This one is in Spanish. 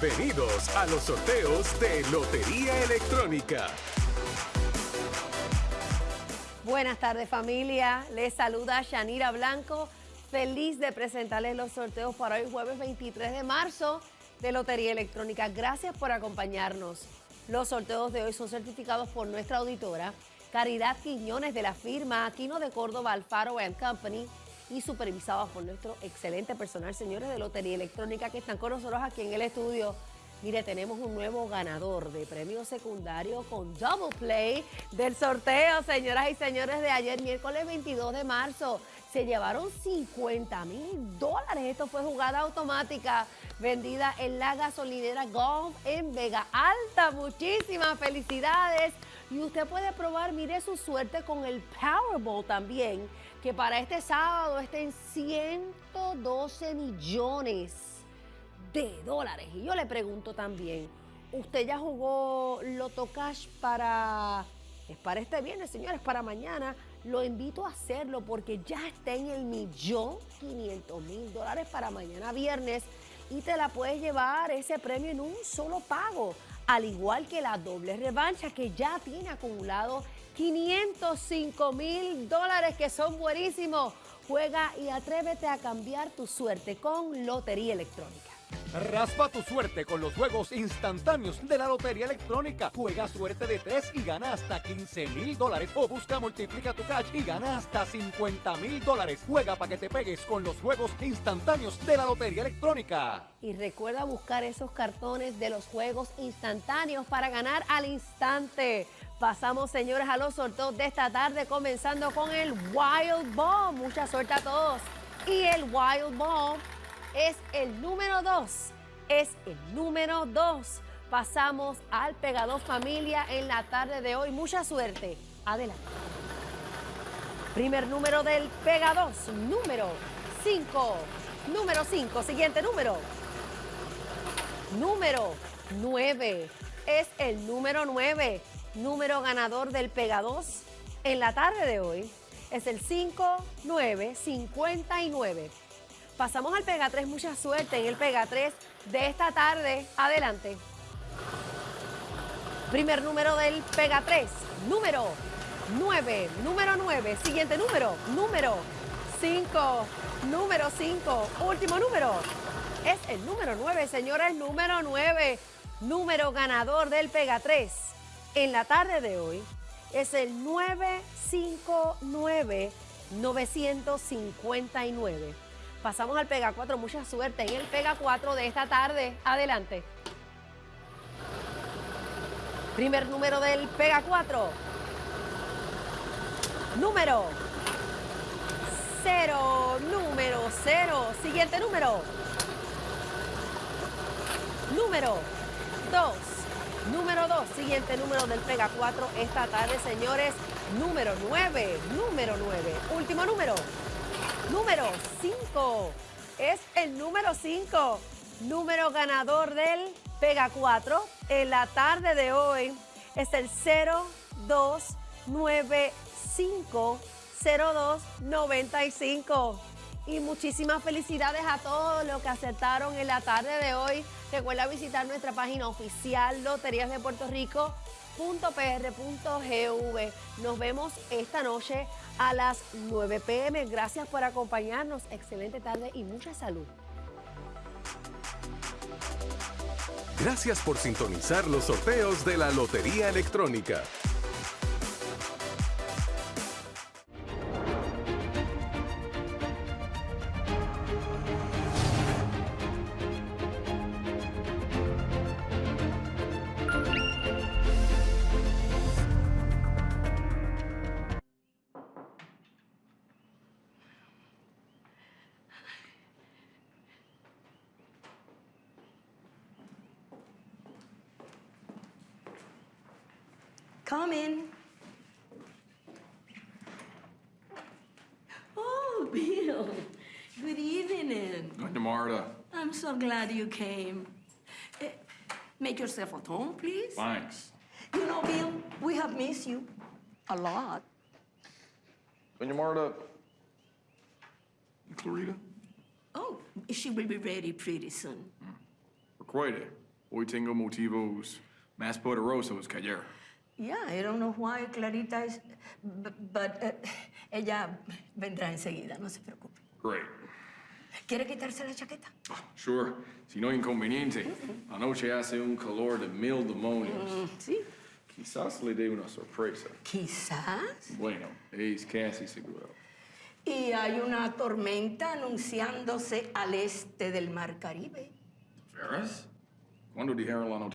Bienvenidos a los sorteos de Lotería Electrónica. Buenas tardes familia, les saluda Shanira Blanco, feliz de presentarles los sorteos para hoy jueves 23 de marzo de Lotería Electrónica. Gracias por acompañarnos. Los sorteos de hoy son certificados por nuestra auditora Caridad Quiñones de la firma Aquino de Córdoba Alfaro Company y supervisados por nuestro excelente personal, señores de Lotería Electrónica que están con nosotros aquí en el estudio. Mire, tenemos un nuevo ganador de premio secundario con Double Play del sorteo, señoras y señores, de ayer, miércoles 22 de marzo. Se llevaron 50 mil dólares. Esto fue jugada automática vendida en la gasolinera Golf en Vega Alta. Muchísimas felicidades. Y usted puede probar, mire su suerte con el Powerball también, que para este sábado está en 112 millones de dólares. Y yo le pregunto también, ¿usted ya jugó Loto Cash para... Es para este viernes, señores, para mañana. Lo invito a hacerlo porque ya está en el millón 500 mil dólares para mañana viernes y te la puedes llevar ese premio en un solo pago al igual que la doble revancha que ya tiene acumulado 505 mil dólares que son buenísimos. Juega y atrévete a cambiar tu suerte con Lotería Electrónica. Raspa tu suerte con los juegos instantáneos de la Lotería Electrónica. Juega suerte de 3 y gana hasta 15 mil dólares. O busca multiplica tu cash y gana hasta 50 mil dólares. Juega para que te pegues con los juegos instantáneos de la Lotería Electrónica. Y recuerda buscar esos cartones de los juegos instantáneos para ganar al instante. Pasamos, señores, a los sorteos de esta tarde, comenzando con el Wild Bomb. Mucha suerte a todos. Y el Wild Bomb es el número 2. Es el número 2. Pasamos al Pegador Familia en la tarde de hoy. Mucha suerte. Adelante. Primer número del Pega 2, número 5. Número 5. Siguiente número. Número 9. Es el número 9. Número ganador del Pega 2 en la tarde de hoy es el 5959. Pasamos al Pega 3, mucha suerte en el Pega 3 de esta tarde. Adelante. Primer número del Pega 3, número 9, número 9. Siguiente número, número 5, número 5. Último número, es el número 9, señora, el número 9. Número ganador del Pega 3 en la tarde de hoy es el 959 959. Pasamos al Pega 4, mucha suerte en el Pega 4 de esta tarde. Adelante. Primer número del Pega 4. Número 0, número 0. Siguiente número. Número 2. Número 2, siguiente número del Pega 4 esta tarde, señores. Número 9, número 9. Último número. Número 5. Es el número 5. Número ganador del Pega 4 en la tarde de hoy es el 0295 0295. Y muchísimas felicidades a todos los que acertaron en la tarde de hoy. Recuerda visitar nuestra página oficial Loterías de Puerto. Nos vemos esta noche a las 9 pm. Gracias por acompañarnos. Excelente tarde y mucha salud. Gracias por sintonizar los sorteos de la Lotería Electrónica. Come in. Oh, Bill. Good evening. Doña Marta. I'm so glad you came. Eh, make yourself at home, please. Thanks. You know, Bill, we have missed you a lot. Doña Marta. Clarita? Oh, she will be ready pretty soon. Recuerde, hoy tengo motivos más poderosos que ayer. Yeah, I don't know why Clarita is, but eh, ella vendrá enseguida, no se preocupe. Great. ¿Quiere quitarse la chaqueta? Sure, si no inconveniente. Anoche hace un calor de mil demonios. Sí. Quizás le dé una sorpresa. Quizás. Bueno, es casi seguro. Y hay una tormenta anunciándose al este del Mar Caribe. ¿Veras? ¿Cuándo dijeron la noticia?